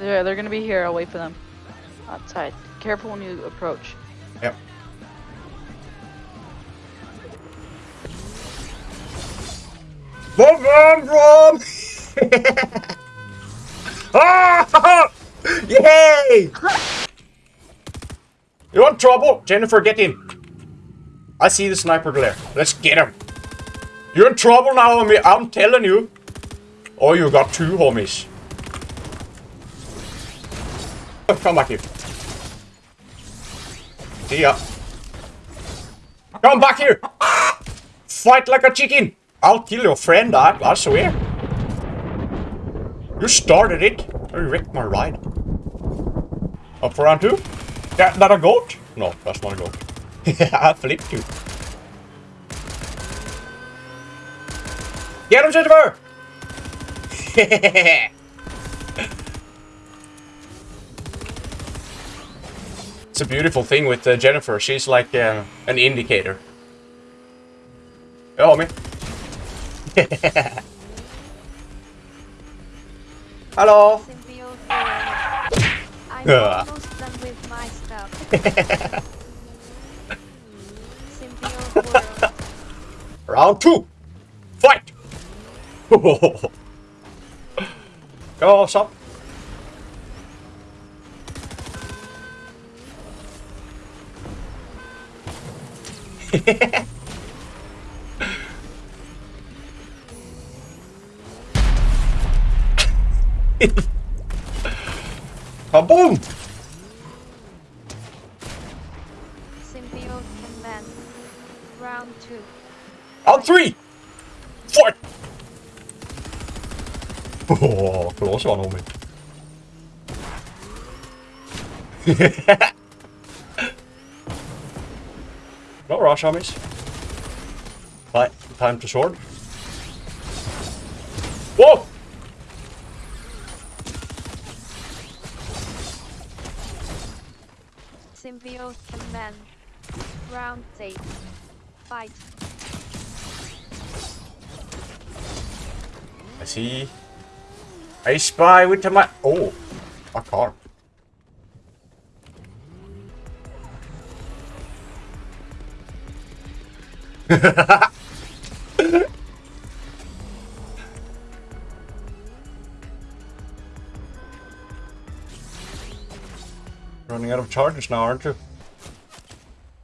They're, they're gonna be here. I'll wait for them. Outside. Careful when you approach. Yep. Boom, boom, boom! ah! Yay! You want trouble? Jennifer, get in. I see the sniper glare. Let's get him. You're in trouble now, homie. I'm telling you. Oh, you got two homies. Come back here. See ya. Come back here. Fight like a chicken. I'll kill your friend, I, I swear. You started it. You wrecked my ride. Up for round two? That, that a goat? No, that's not a goat. I flipped you. Get him, Jennifer! it's a beautiful thing with uh, Jennifer. She's like uh, an indicator. Oh, me. Hello. Round two. Fight. Go, stop. Kaboom! Symbiote command. Round two. On three! Fight! Oh, close one on no rush, homies. Right, time to sword. Whoa! Symbiote command. Round eight. Fight. I see. I spy with my. Oh, a car. Running out of charges now, aren't you?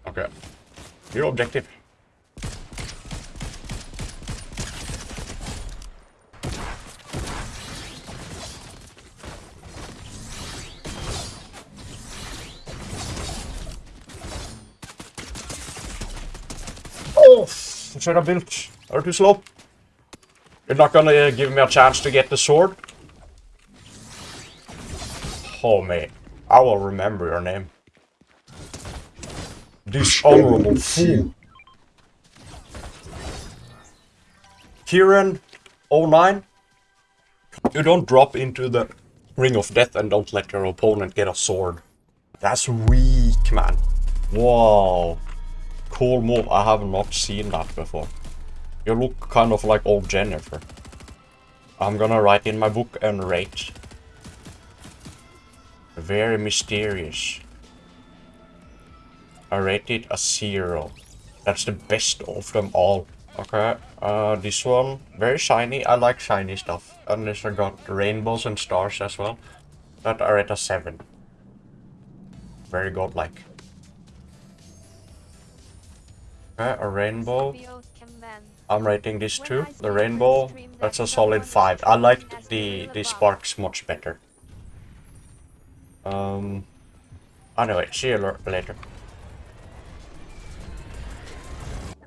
Okay. Your objective. Oh, should have built. Are too slow. You're not gonna uh, give me a chance to get the sword? Oh man, I will remember your name. Dishonorable fool. Kieran 09. You don't drop into the ring of death and don't let your opponent get a sword. That's weak, man. Wow. Cool move. I have not seen that before. You look kind of like old Jennifer. I'm gonna write in my book and rate. Very mysterious. I rate it a zero. That's the best of them all. Okay, uh, this one, very shiny. I like shiny stuff. And this I got rainbows and stars as well. That I rate a seven. Very godlike. Okay, a rainbow. I'm rating this too. The rainbow, that's a solid 5. I liked the, the sparks much better. Um, anyway, see you later.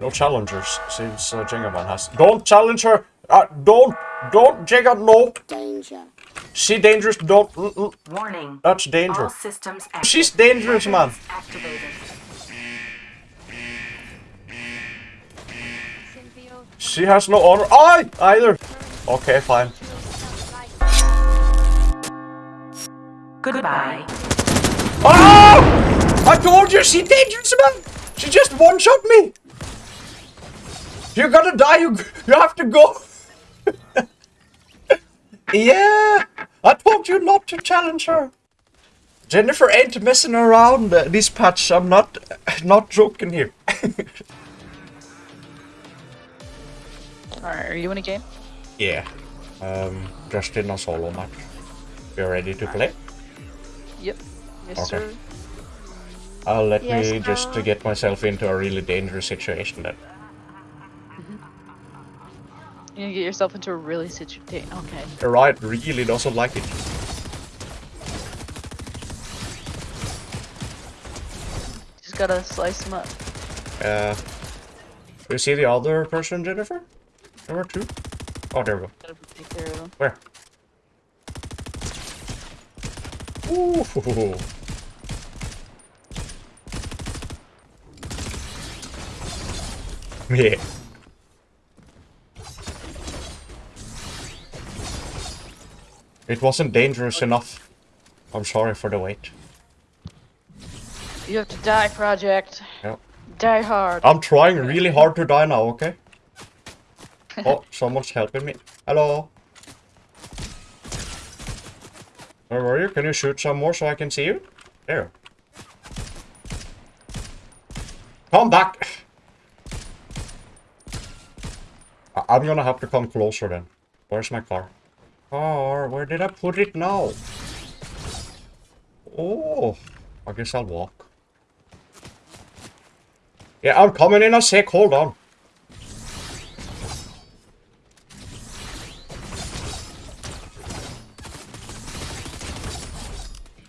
No challengers since uh, Jengaman has. Don't challenge her! Uh, don't! Don't, Jenga, no! Danger. She dangerous, don't. mm, mm, Warning. That's All danger. systems. She's dangerous, man. Activated. She has no honor. I either. Okay, fine. Goodbye. Oh! I told you she dangerous, man. She just one shot me. You're gonna die. You you have to go. yeah. I told you not to challenge her. Jennifer ain't messing around uh, this patch. I'm not not joking here. Alright, are you in a game? yeah. Um, just in a solo match. You're ready to play? Yep. Yes, Okay. sir. I'll let Yes, me just to get myself into a really dangerous situation then. You're gonna get yourself into a really situation. Okay. The right really doesn't like it. Just gotta slice them up. Uh, do you see the other person, Jennifer? There were two. Oh, there we go. Gotta take care of them. Where? Ooh. Yeah. It wasn't dangerous enough. I'm sorry for the wait. You have to die, Project. Yep. Die hard. I'm trying really hard to die now, okay? Oh, someone's helping me. Hello. Where were you? Can you shoot some more so I can see you? There. Come back! I- I'm gonna have to come closer then. Where's my car? Car, where did I put it now? Oh, I guess I'll walk. Yeah, I'm coming in a sec, hold on.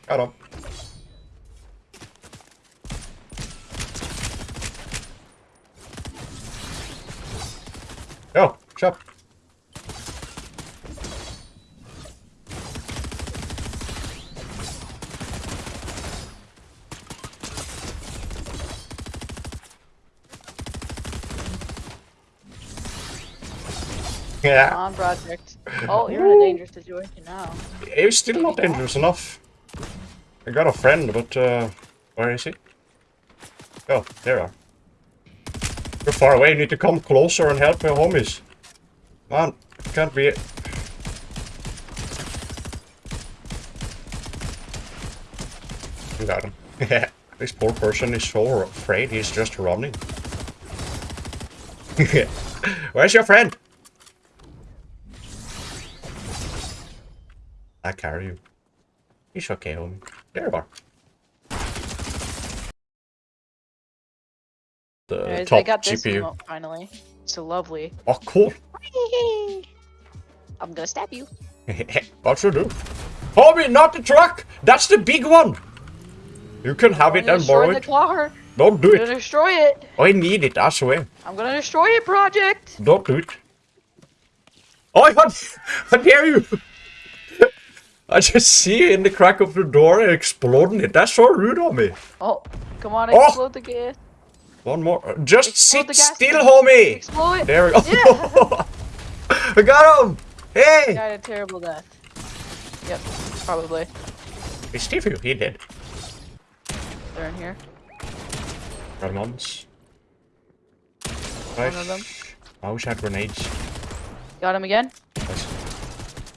Got him. Chop. Come Yeah, on, Project. Oh, you're in a dangerous situation now. it's still not dangerous enough. I got a friend, but uh, where is he? Oh, there are. You're far away, you need to come closer and help your homies. Man, can't be... It. Got him. Yeah, this poor person is so afraid he's just running. Where's your friend? I carry you. He's okay, homie. There you are. The Anyways, top I got this GPU. emote finally. So lovely. Oh, cool. I'm gonna stab you. what you do? Homie, not the truck! That's the big one! You can have it and borrow it. car. Don't do I'm gonna it. destroy it. I need it, I swear. I'm gonna destroy it, Project. Don't do it. Oh, what? How dare you? I just see it in the crack of the door exploding it. That's so rude of me. Oh, come on, Oh! explode the gas. One more. Uh, Just Explode sit still, homie. Explode. There we go. Yeah. I got him. Hey. Died a terrible death. Yep, probably. It's Steve. He did. They're in here. Ramones. One of them. I wish I had grenades. Got him again. Nice.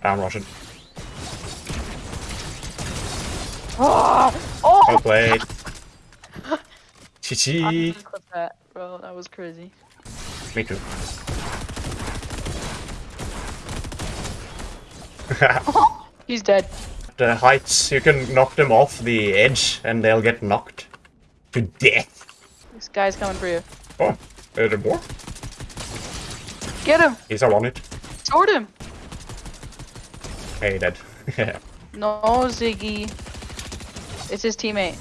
I'm Russian. Oh, oh! Well played. I'm bro. That was crazy. Me too. He's dead. the heights, you can knock them off the edge and they'll get knocked to death. This guy's coming for you. Oh, are there more? Get him! He's on it. Sword him! Hey, dead. No, Ziggy. It's his teammate.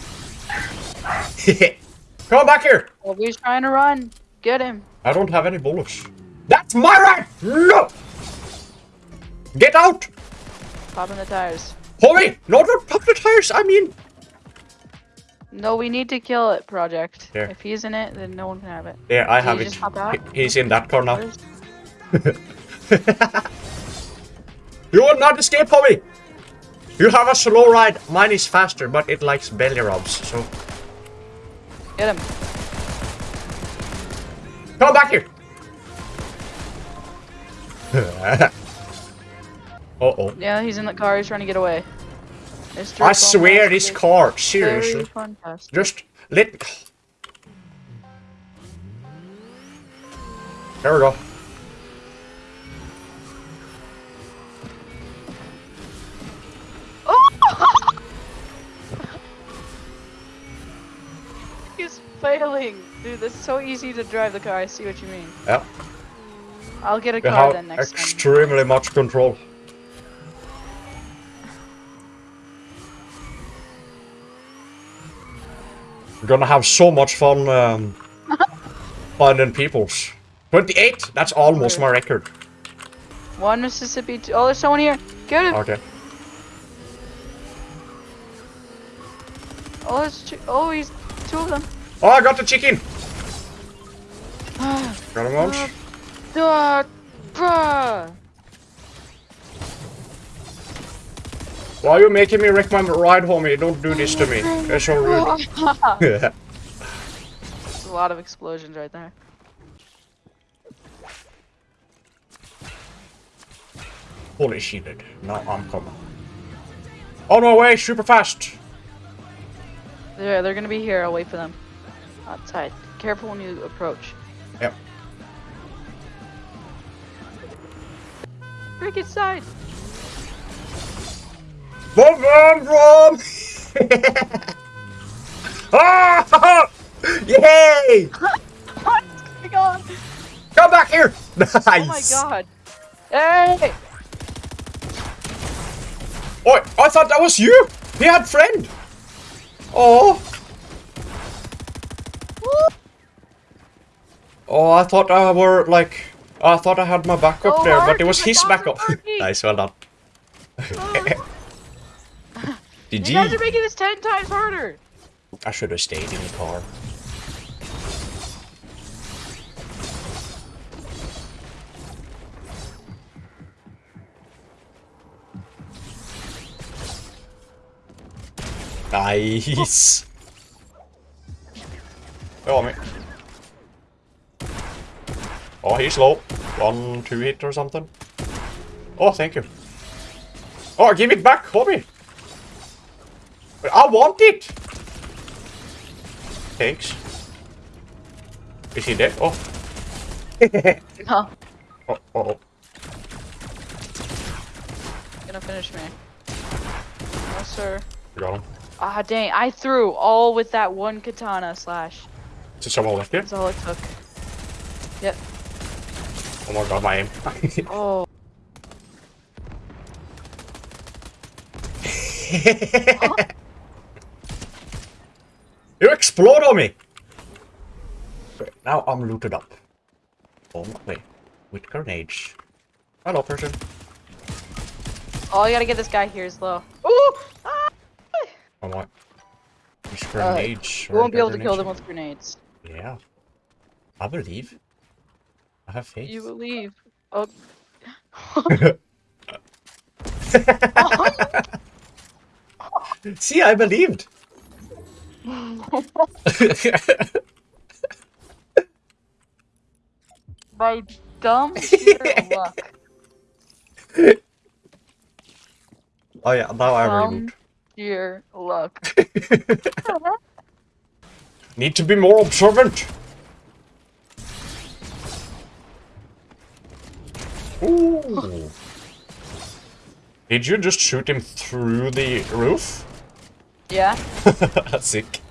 Come back here! Well, he's trying to run. Get him. I don't have any bullets. That's my right! No! Get out! Popping the tires. Homie! No, don't pop the tires! I mean... No, we need to kill it, Project. If he's in it, then no one can have it. Yeah, I have it. just hop out? He's in that car now. You will not escape, homie! You have a slow ride. Mine is faster, but it likes belly rubs, so... Get him. Come back here! Uh-oh. Yeah, he's in the car. He's trying to get away. I swear this car, seriously. Just let... There we go. Dude, that's so easy to drive the car. I see what you mean. Yeah. I'll get a You car then next time. extremely much control. We're gonna have so much fun um, finding peoples. 28! That's almost my record. One Mississippi. Two. Oh, there's someone here. Get him. Okay. Oh, there's two. Oh, he's two of them. Oh, I got the chicken! Got him once. Ah, bruh. Why are you making me wreck my ride, homie? Don't do this to me. That's so rude. There's a lot of explosions right there. Holy shit. Now I'm coming. On my way, super fast! They're, they're gonna be here. I'll wait for them. Outside. Careful when you approach. Yep. Break inside. Boom, boom, boom! ah! Yay! What's going on? Come back here! Nice! Oh my god. Hey! Oh, I thought that was you! He had friend! Oh! Oh, I thought I were like... I thought I had my backup Go oh, there, but it was his backup. Nice, well done. Did you guys are making this ten times harder. I should have stayed in the car. Nice. Oh, me. Oh, he's low. One, two hit or something. Oh, thank you. Oh, give it back, homie. I want it. Thanks. Is he dead? Oh. No. oh, oh, oh. Gonna finish me. No, sir. You Got him. Ah, dang. I threw all with that one katana slash. Is someone left here? That's all it took. Yep. Oh my god, my aim. Oh. you explode on me! Okay, now I'm looted up. Oh my way. With grenades. Hello, person. Oh, you gotta get this guy here slow. Ooh! Ah! Oh my. These grenades. We won't be able to kill them with grenades. Yeah. I believe. I have faith. You believe. Oh. See, I believed. By dumb sheer luck. oh yeah, now I remembered. sheer luck. Need to be more observant. Ooh. Did you just shoot him through the roof? Yeah? That's Sick.